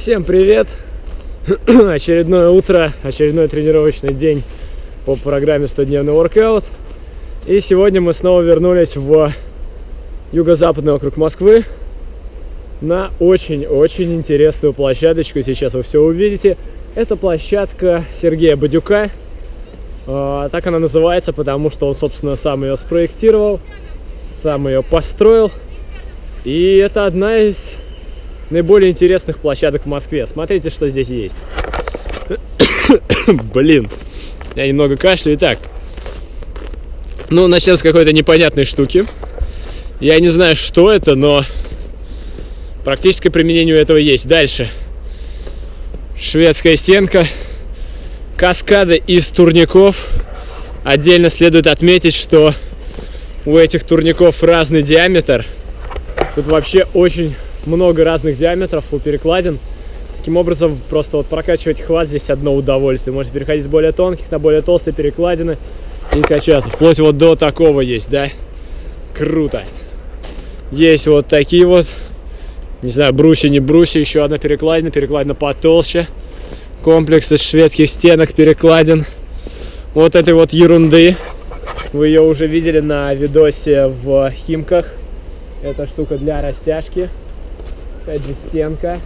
Всем привет! Очередное утро, очередной тренировочный день по программе 100-дневный воркаут. И сегодня мы снова вернулись в юго-западный округ Москвы на очень-очень интересную площадочку. Сейчас вы все увидите. Это площадка Сергея Бадюка. А, так она называется, потому что он, собственно, сам ее спроектировал, сам ее построил. И это одна из наиболее интересных площадок в Москве. Смотрите, что здесь есть. Блин, я немного кашляю. Итак, ну, начнем с какой-то непонятной штуки. Я не знаю, что это, но практическое применение у этого есть. Дальше. Шведская стенка. Каскады из турников. Отдельно следует отметить, что у этих турников разный диаметр. Тут вообще очень много разных диаметров у перекладин. Таким образом, просто вот прокачивать хват здесь одно удовольствие. Можете переходить с более тонких на более толстые перекладины и качаться. Вплоть вот до такого есть, да? Круто. Есть вот такие вот, не знаю, брусья, не брусья, еще одна перекладина, перекладина потолще. Комплекс из шведских стенок, перекладин. Вот этой вот ерунды. Вы ее уже видели на видосе в Химках. Это штука для растяжки. Опять же стенка.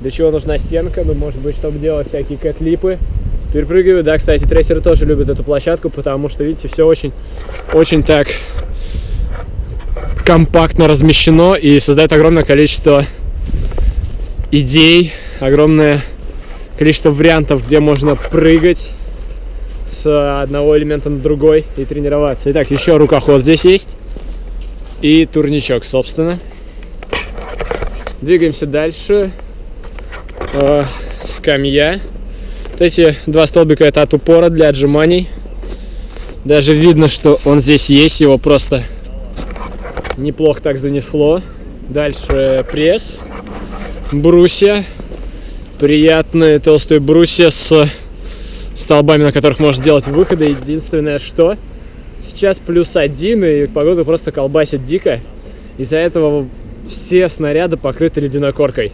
Для чего нужна стенка? Ну, может быть, чтобы делать всякие кэтлипы. Перепрыгиваю. Да, кстати, трейсеры тоже любят эту площадку, потому что, видите, все очень, очень так компактно размещено и создает огромное количество идей, огромное количество вариантов, где можно прыгать с одного элемента на другой и тренироваться. Итак, еще рукоход здесь есть и турничок, собственно. Двигаемся дальше. Э, скамья. Вот эти два столбика это от упора для отжиманий. Даже видно, что он здесь есть, его просто неплохо так занесло. Дальше пресс, брусья, приятные толстые брусья с столбами, на которых можно делать выходы. Единственное, что сейчас плюс один, и погода просто колбасит дико. Из-за этого все снаряды покрыты ледяной коркой.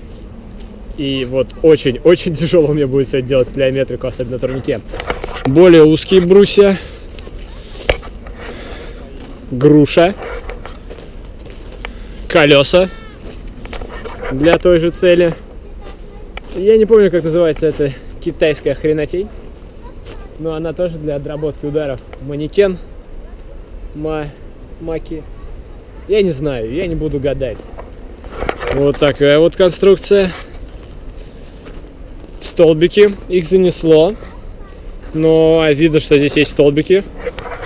И вот очень-очень тяжело мне будет сегодня делать плеометрику, особенно на турнике. Более узкие брусья. Груша. Колеса. Для той же цели. Я не помню, как называется эта китайская хренотень. Но она тоже для отработки ударов. Манекен. Ма... Маки. Я не знаю, я не буду гадать. Вот такая вот конструкция. Столбики, их занесло. Но видно, что здесь есть столбики.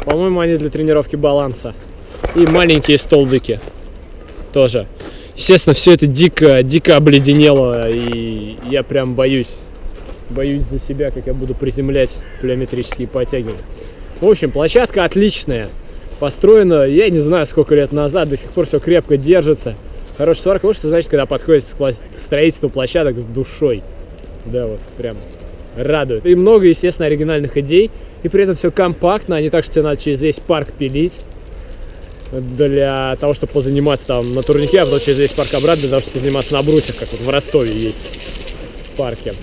По-моему, они для тренировки баланса. И маленькие столбики тоже. Естественно, все это дико, дико обледенело, и я прям боюсь. Боюсь за себя, как я буду приземлять плеометрические подтягивания. В общем, площадка отличная. Построена, я не знаю, сколько лет назад, до сих пор все крепко держится. Хорошая сварка, вот что значит, когда подходит к строительству площадок с душой. Да, вот, прям радует. И много, естественно, оригинальных идей. И при этом все компактно, а не так, что тебе надо через весь парк пилить. Для того, чтобы позаниматься там на турнике, а потом через весь парк обратно, для того, чтобы позаниматься на брусьях, как вот в Ростове есть в парке.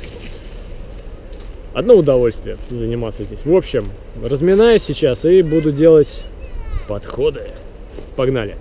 Одно удовольствие заниматься здесь. В общем, разминаюсь сейчас и буду делать подходы. Погнали!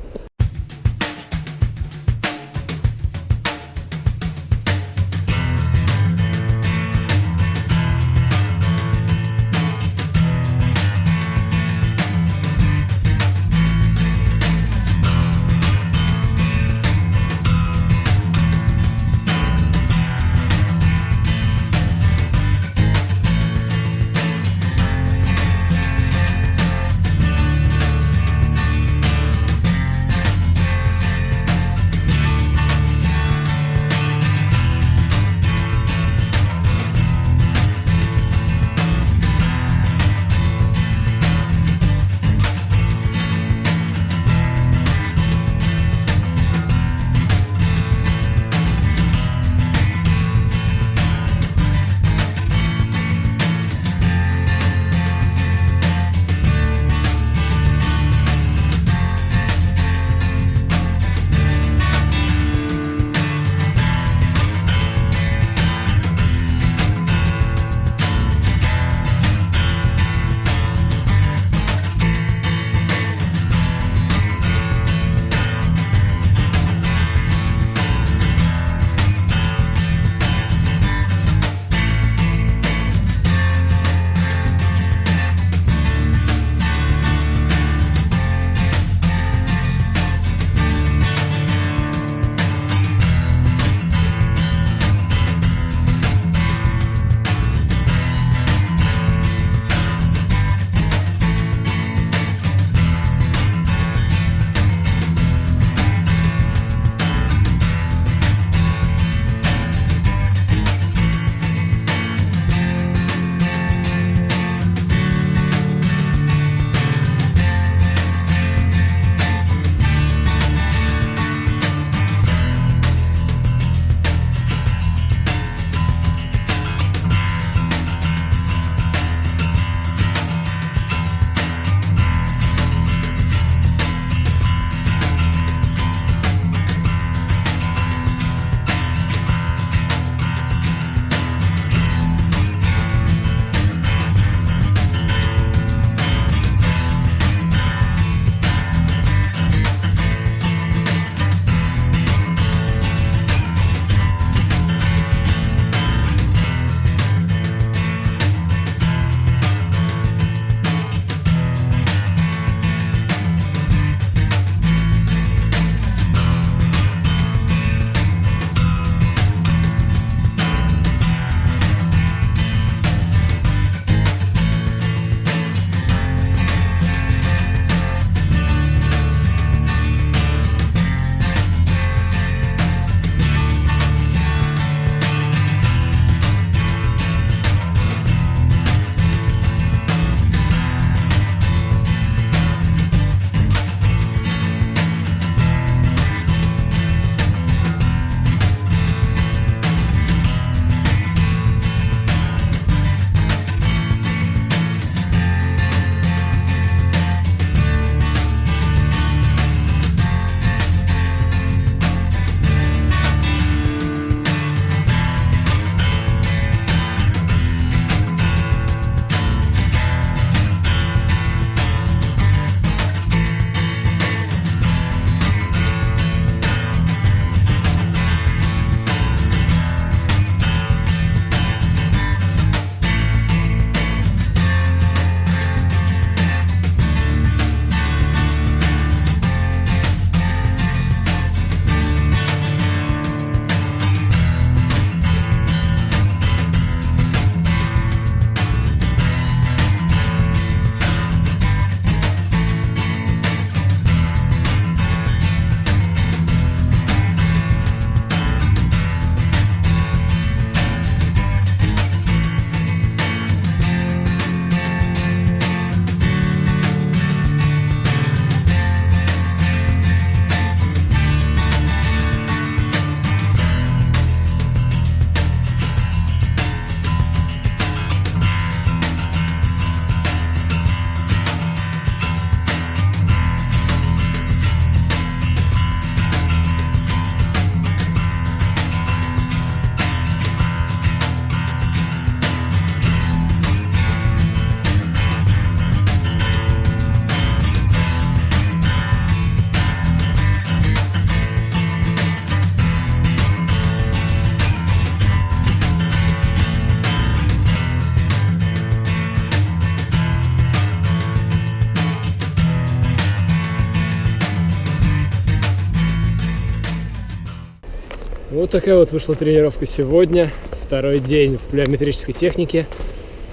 Вот такая вот вышла тренировка сегодня. Второй день в плеометрической технике.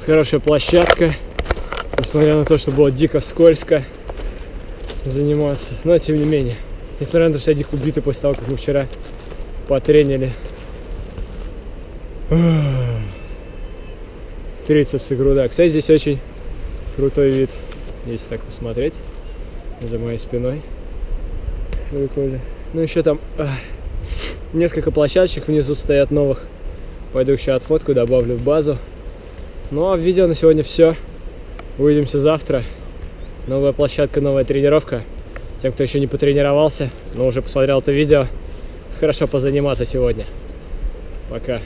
Хорошая площадка. Несмотря на то, что было дико скользко заниматься. Но тем не менее. Несмотря на то, что я дико убитый после того, как мы вчера потренили. Трицепс и груда. Кстати, здесь очень крутой вид, если так посмотреть. За моей спиной. Прикольно. Ну еще там ах, несколько площадочек внизу стоят новых. Пойду еще отфотку, добавлю в базу. Ну а в видео на сегодня все. Увидимся завтра. Новая площадка, новая тренировка. Тем, кто еще не потренировался, но уже посмотрел это видео, хорошо позаниматься сегодня. Пока.